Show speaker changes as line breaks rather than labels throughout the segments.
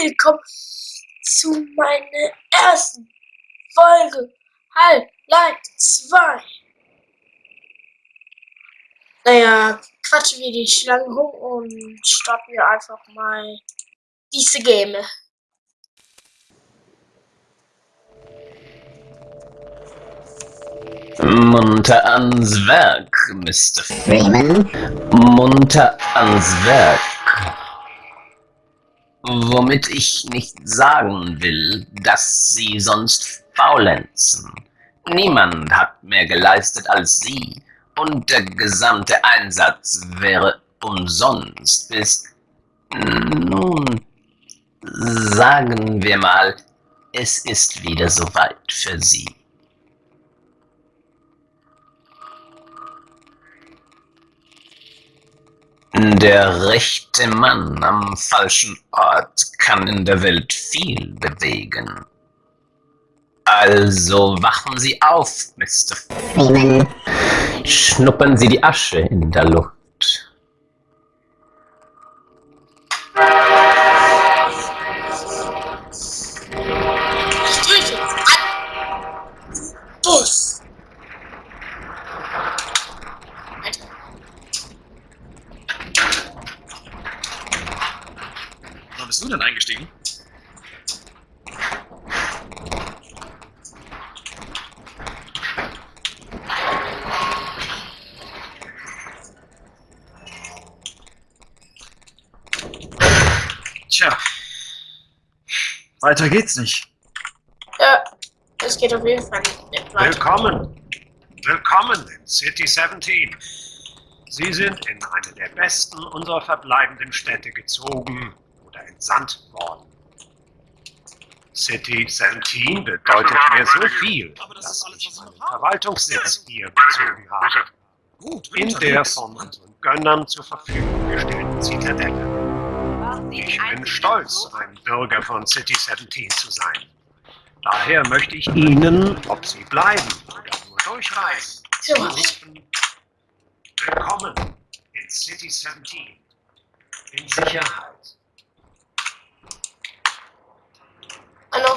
willkommen zu meiner ersten Folge Halb-Light 2. Naja, quatschen wir die Schlangen hoch und starten wir einfach mal diese Game.
Munter ans Werk, Mr. Freeman. Munter ans Werk. Womit ich nicht sagen will, dass Sie sonst faulenzen. Niemand hat mehr geleistet als Sie, und der gesamte Einsatz wäre umsonst bis... Nun, sagen wir mal, es ist wieder soweit für Sie. Der rechte Mann am falschen Ort kann in der Welt viel bewegen. Also wachen Sie auf, Mr. Freeman. Schnuppern Sie die Asche in der Luft.
Ich drücke jetzt an. Bus. Alter.
Wann bist du denn eingestiegen? Tja. Weiter geht's nicht.
Ja, es geht auf jeden Fall nicht weiter.
Willkommen. Willkommen in City 17. Sie sind in eine der besten unserer verbleibenden Städte gezogen oder entsandt worden. City 17 bedeutet mir so viel, dass ich meinen Verwaltungssitz hier bezogen habe.
Gut,
In der von unseren Gönnern zur Verfügung gestellten Zitadelle. Ich bin stolz, ein Bürger von City 17 zu sein. Daher möchte ich Ihnen, ob Sie bleiben oder nur durchreisen,
So.
zurufen. Willkommen in City 17. In Sicherheit.
Hallo.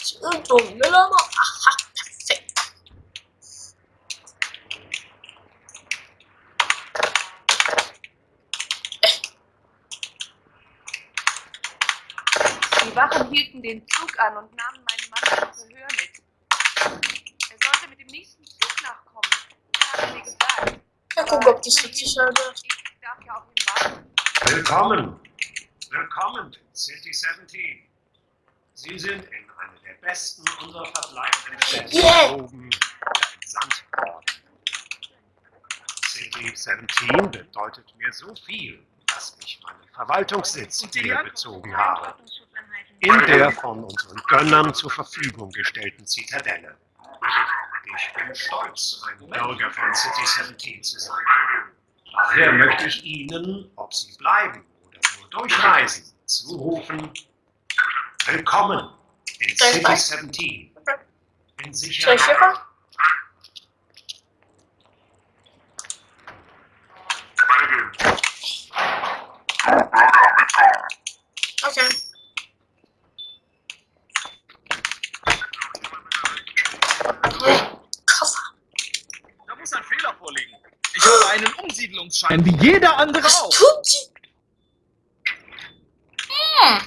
Ist irgendwo Müller noch? Aha, perfekt.
Die Wachen hielten den Zug an und nahmen meinen Mann zum Verhör mit. Er sollte mit dem nächsten Zug nachkommen. Das haben sie gesagt.
Ja, guck, ob die wird.
Ich darf ja auf ihn warten.
Willkommen. Willkommen in City 17. Sie sind in eine der besten unserer verbleibenden Städte
Yeah.
oder entsandt worden. City 17 bedeutet mir so viel, dass ich meinen Verwaltungssitz hier bezogen habe. In der von unseren Gönnern zur Verfügung gestellten Zitadelle. Ich bin stolz, ein Bürger von City 17 zu sein. Daher möchte ich Ihnen, ob Sie bleiben oder nur durchreisen, zurufen, willkommen in City
was?
17. In
Soll ich hier
Sicherheit.
kommen? Okay. Koffer.
Da muss ein Fehler vorliegen. Ich habe einen Umsiedlungsschein, wie jeder andere
Was
auch.
tut sie? Hm.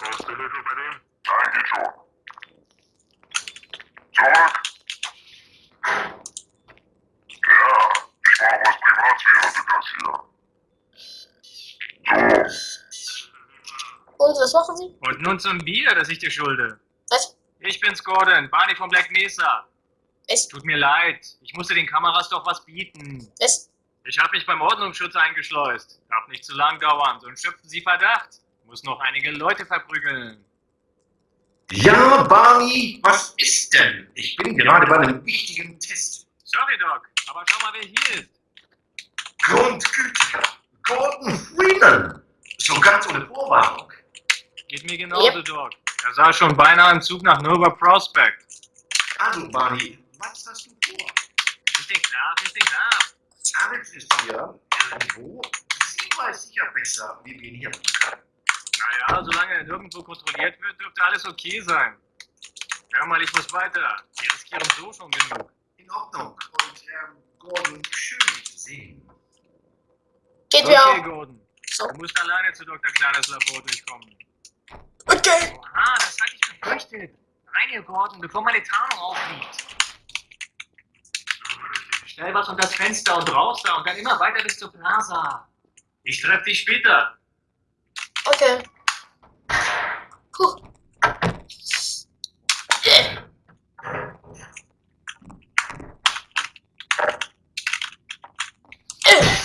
Hast du Hilfe bei dem? Nein, geht schon. Zurück! Ja, ich war was Privatsphäre für das hier. So,
Und was machen sie?
Und nun zum Bier, das ich dir schulde.
Was?
Ich bin's Gordon, Barney von Black Mesa.
Was?
Tut mir leid, ich musste den Kameras doch was bieten.
Was?
Ich habe mich beim Ordnungsschutz eingeschleust. Darf nicht zu lang dauern, sonst schöpfen sie Verdacht. Muss noch einige Leute verprügeln.
Ja, Barney, was ist denn? Ich bin gerade bei einem wichtigen Test.
Sorry, Doc, aber schau mal, wer hier ist.
Grundgütiger Gordon Freeman. So ganz ohne Vorwarnung.
Geht mir genauso, Doc. Er sah schon beinahe im Zug nach Nova Prospect.
Also, Barney, was hast du vor?
Richtig klar, richtig klar.
Alex ist hier irgendwo. Sie weiß sicher besser, wie wir ihn hier
Naja, solange er nirgendwo kontrolliert wird, dürfte alles okay sein. Hör mal, ich muss weiter. Wir riskieren so schon genug.
In Ordnung. Und ähm, Gordon, schön dich zu sehen.
Geht wir
Okay,
auch.
Gordon.
So.
Du musst alleine zu Dr. Kleines Labor durchkommen.
Okay.
Oha, das hatte ich befürchtet. Rein Gordon, bevor meine Tarnung aufliegt. Schnell was unter das Fenster und raus da und dann immer weiter bis zur Plaza. Ich treffe dich später.
Okay. Puh. Äh. Äh.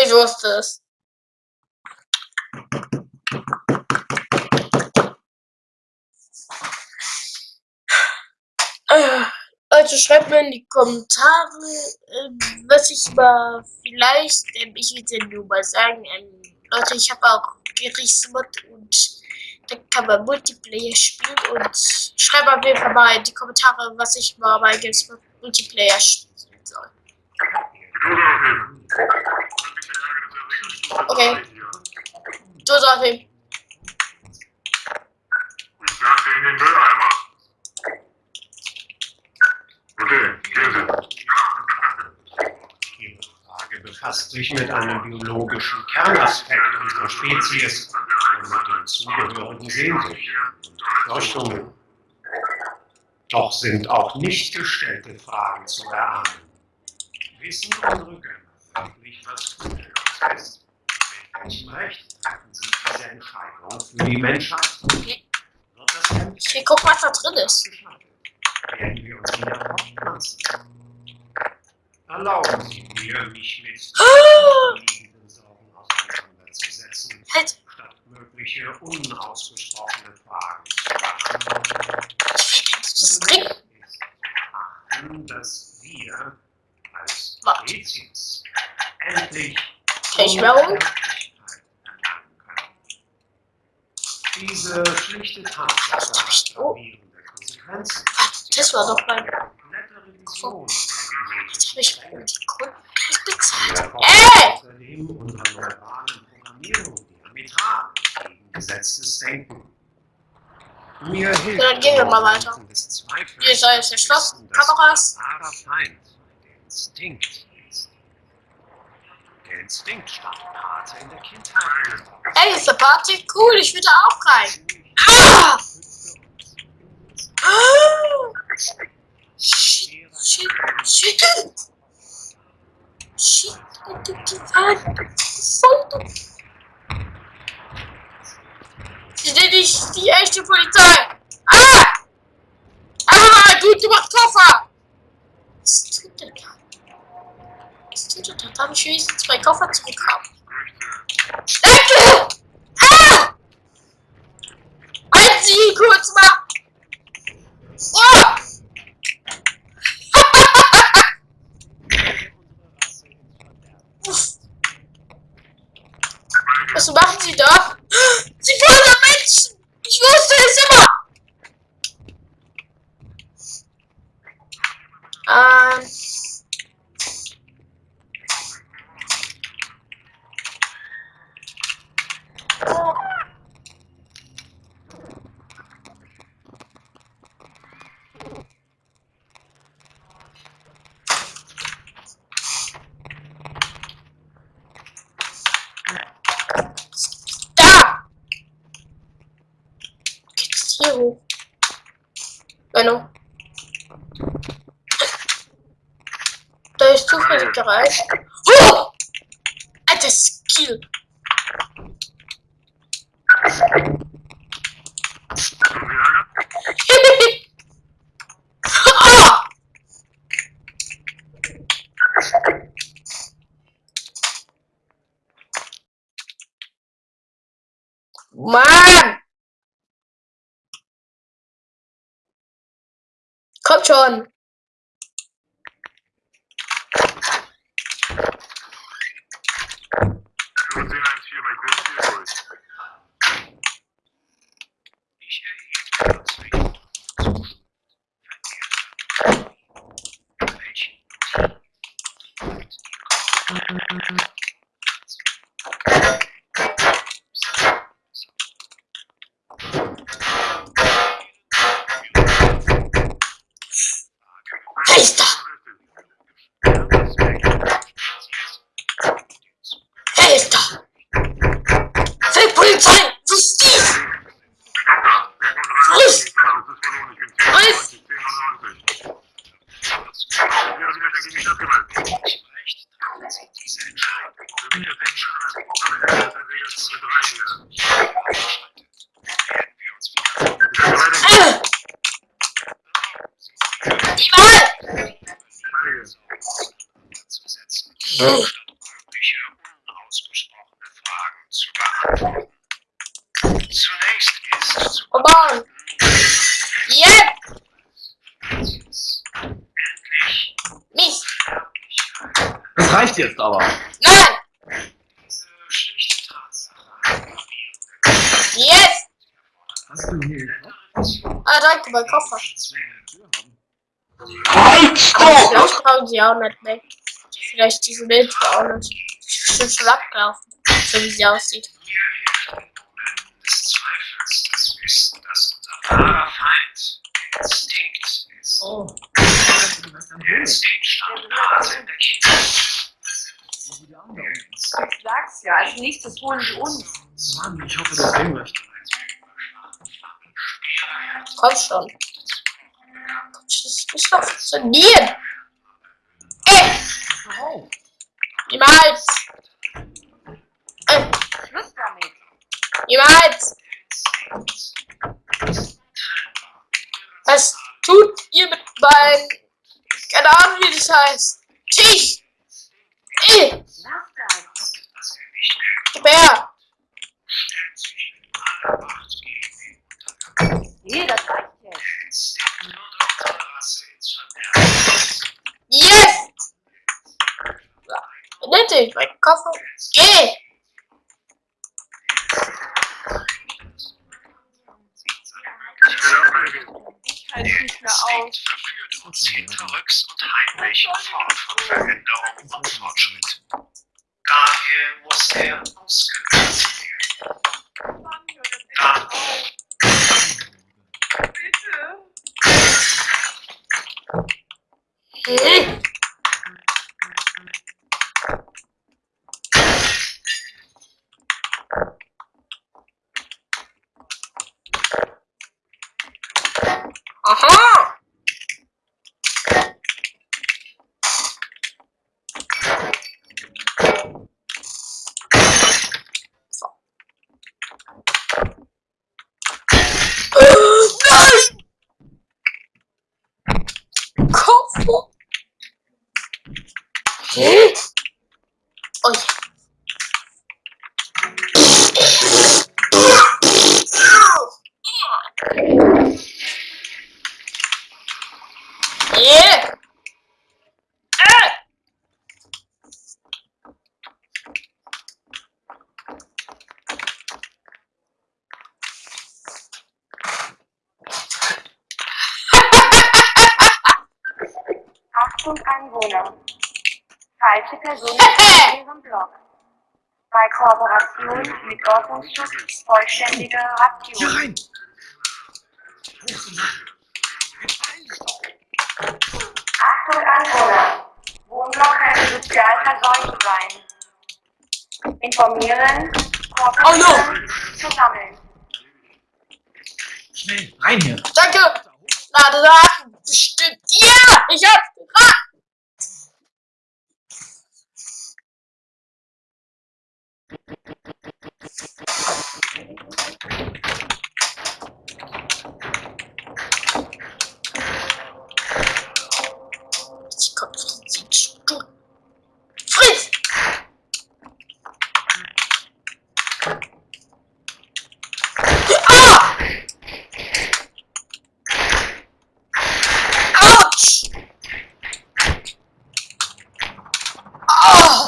Ich wusste es. Äh, Leute, schreibt mir in die Kommentare, ähm, was ich mal vielleicht, ähm, ich will dir nur mal sagen, ähm, Leute, ich habe auch Gerichtsmod und da kann man Multiplayer spielen und schreibt auf jeden Fall mal in die Kommentare, was ich mal bei Gerichtsmod Multiplayer spielen soll. Okay. Sagst ihm.
Ich dir in den Mülleimer. Okay, gehen Sie.
Ihre Frage befasst sich mit einem biologischen Kernaspekt unserer Spezies und mit den zugehörigen Sehnsüchten und Befürchtungen. Doch sind auch nicht gestellte Fragen zu erahnen. Wissen unsere Gönner wirklich, was gut ist? Mit welchem Recht treffen sie diese Entscheidung für die Menschheit? Wird das endlich
Okay, guck, was da drin ist.
Werden wir uns wieder fortpflanzen? Erlauben Sie mir, mich mit
Ah!
liegenden Sorgen auseinanderzusetzen,
Halt.
statt mögliche unausgesprochene Fragen zu beantworten.
Das
achten, dass wir als. Spezies endlich erlangen können. Diese schlichte Tatsache hat gravierende Konsequenzen.
Das war doch mein.
Der
Jetzt habe ich die Kunden gleich bezahlt. Ey!
Denken. Mir hilft
dann gehen wir mal weiter. Hier ist alles erschlossen. Kameras.
unser wahrer Feind der Instinkt ist. Der Instinkt stand Pate in der Kindheit.
Ey, ist der Party? Cool, ich will da auch rein. Ah! Ah! Shit, shit, shit. Shit, die Wand. Voll. Sie sind nicht die echte Polizei. Ah! Ah, du, du machst Koffer. Was tut der da? Was tut der da? Darf ich wenigstens zwei Koffer zurückhaben? Danke! Ah! Halt sie kurz mal! Oh! Was machen Sie da? Sie folgen I just Oh!
Setzen, statt mögliche unausgesprochene Fragen zu beantworten. Zunächst ist zu
on! Jetzt!
Spezies endlich
Nicht!
Sterblichkeit.
Das reicht jetzt aber.
Nein!
Diese schlichte Tatsache
Jetzt!
Hast du hier
Ah, danke, mein Koffer.
Halt, stopp!
vielleicht brauchen sie auch nicht mehr. Vielleicht diese Milch auch nicht. Ist schon abgelaufen. So wie sie aussieht.
Ist.
Oh.
Instinkt nahe in der Kindheit.
Ich sag's ja, als nächstes holen sie uns.
Mann, ich hoffe, das sehen möchte.
Komm schon. Das muss doch funktionieren. Ey! Niemals! Äh,
Schluss damit.
niemals! Was tut ihr mit meinem... Keine Ahnung, wie das heißt. Tisch! Ey!
Mehr
Gib her!
Nee, das reicht jetzt.
Yes! Nette, mein Koffer. Geh!
Ich halte nicht mehr.
Instinkt verführt uns hinterrücks und heimlich fort von Veränderung und Fortschritt. Daher muss er ausgelöst werden.
Mann, hör das echt
Da
auf. Bitte.
Hm. Aha! So. Äh, nein! Koffer. Hm? Oh ja. Yeah. Äh.
Achtung Anwohner. Falsche Person in Ihrem Blog. Bei Kooperation mit Ordnungsschutz vollständige Ration.
rein!
Achtung Anwohner. Wohnblock könnte sozial verseucht sein. Informieren, kooperieren,
Oh
zu sammeln.
Schnell, rein hier!
Danke. Lade Daten. Bestimmt. Ja, ich hab's gefragt. Oh!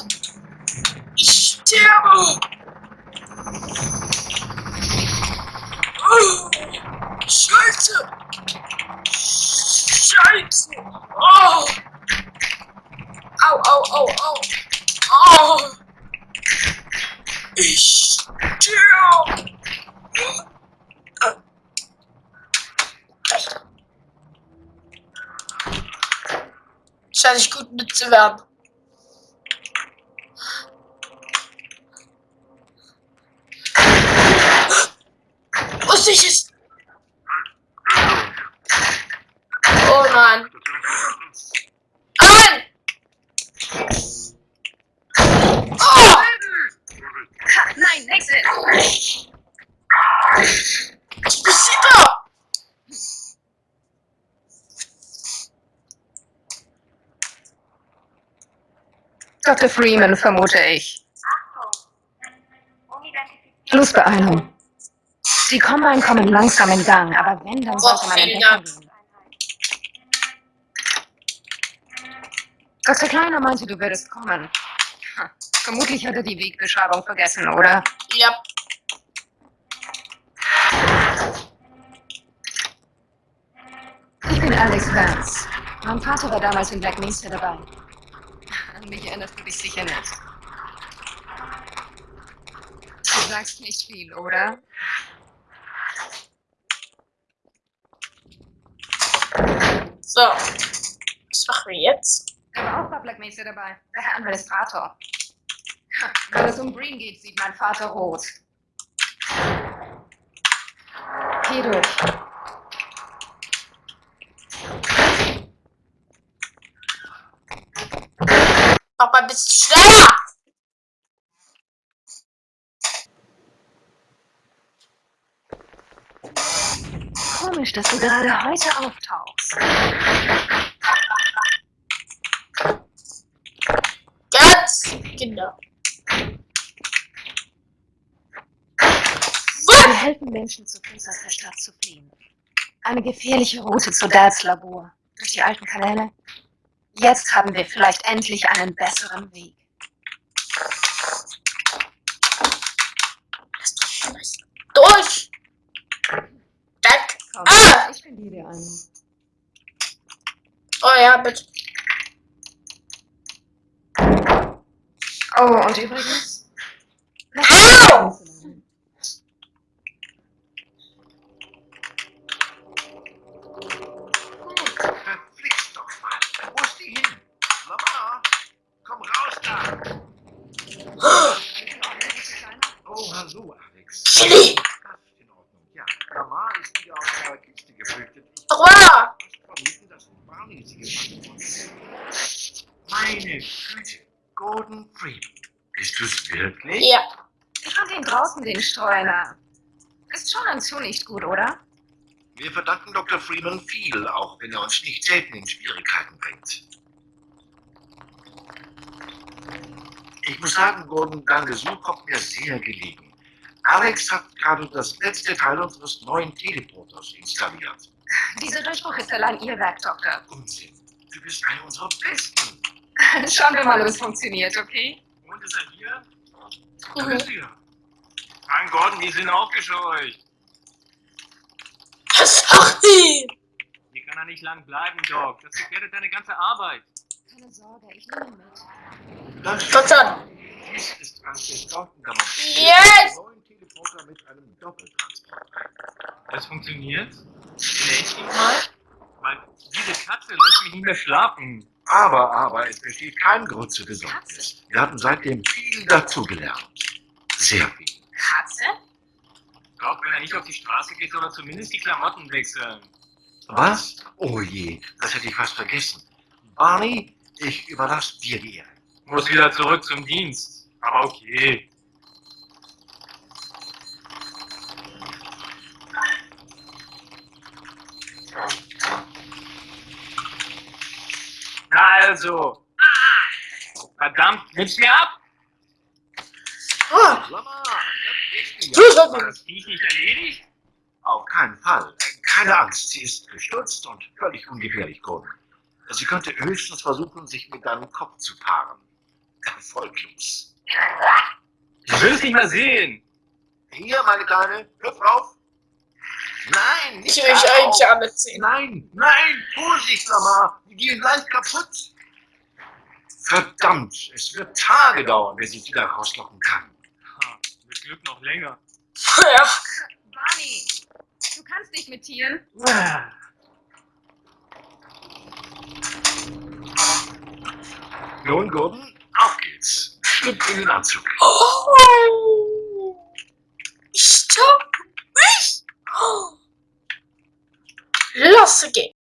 Scheint nicht gut mitzuwerden. Wusste ich? Oh nein. Nein! Oh!
Nein, Exit!
Was passiert da?
Dr. Freeman, vermute ich. Flussbeeilung. Die Combine kommen langsam in Gang, aber wenn, dann sollte man gehen. Dr. Kleiner meinte, du würdest kommen. Ha, Vermutlich hat er die Wegbeschreibung vergessen, oder?
Ja.
Ich bin Alex Vance. Mein Vater war damals in Black Mesa dabei. Mich erinnerst du dich sicher nicht. Du sagst nicht viel, oder?
So. Was machen wir jetzt?
Er war auch Black Mesa dabei, der Herr Administrator. Wenn es um Green geht, sieht mein Vater rot. Geh durch.
Mach mal ein bisschen schneller!
Komisch, dass du gerade heute auftauchst.
Ganz genau.
Wir helfen Menschen zu Fuß aus der Stadt zu fliehen. Eine gefährliche Route zu Dads Labor. Durch die alten Kanäle. Jetzt haben wir vielleicht endlich einen besseren Weg.
Durch! Danke.
Komm,
Ah!
ich bin dir ein.
Oh ja, bitte.
Oh, und übrigens.
Au!
Verflixt doch mal. Wo ist die hin? Mama, komm raus da. Oh, hallo, Alex.
Chili!
Das ist in Ordnung. Ja, Mama ist wieder aus der Kiste geflüchtet. Ich
Aua!
fast gefangen hat. Meine Güte. Gordon Freeman. Bist du's wirklich?
Ja.
Ich fand ihn draußen, den Streuner. Ist schon ein zu nicht gut, oder?
Wir verdanken Dr. Freeman viel, auch wenn er uns nicht selten in Schwierigkeiten bringt. Ich muss sagen, Gordon, dein Besuch kommt mir sehr gelegen. Alex hat gerade das letzte Teil unseres neuen Teleporters installiert.
Dieser Durchbruch ist allein Ihr Werk, Doktor.
Unsinn. Du bist einer unserer Besten.
Schauen wir mal, ob es funktioniert, okay?
Und ist er hier?
Da
Mhm.
bist du ja.
Mein Gordon, die sind aufgescheucht.
Was macht die?
Hier kann er nicht lang bleiben, Doc. Das gefährdet deine ganze Arbeit.
Keine Sorge, ich nehme mit.
Das
Komm schon.
Dies ist ein
Yes!
Teleporter mit einem Doppeltransport.
Das funktioniert? Vielleicht mal? Weil diese Katze lässt mich nicht mehr schlafen.
Aber, aber, es besteht kein Grund zur Besorgnis. Wir hatten seitdem viel dazugelernt. Sehr viel.
Katze?
Doc, wenn er nicht auf die Straße geht, soll er zumindest die Klamotten wechseln.
Was? Oh je, das hätte ich fast vergessen. Barney, ich überlasse dir die Ehre.
Muss wieder zurück zum Dienst. Aber okay. Also. Verdammt, nimm's mir ab!
Ah,
Mama, das
War das Viech nicht erledigt?
Auf keinen Fall. Keine Angst, sie ist gestutzt und völlig ungefährlich, Gordon. Sie könnte höchstens versuchen, sich mit deinem Kopf zu paaren. Erfolglos.
Ich will es nicht mehr sehen.
Hier, meine Kleine, hüpf auf. Nein, nicht
Ich will mich eigentlich
alle
ziehen.
Nein, nein, Vorsicht, Mama. Die gehen gleich kaputt. Verdammt, es wird Tage dauern, bis ich wieder rauslocken kann.
Ha, mit Glück noch länger.
ja.
Barney, du kannst nicht mit Tieren.
Nun, Gordon, auf geht's. Schlüpft in den Anzug.
Oh. Stop! Nicht! Oh. los que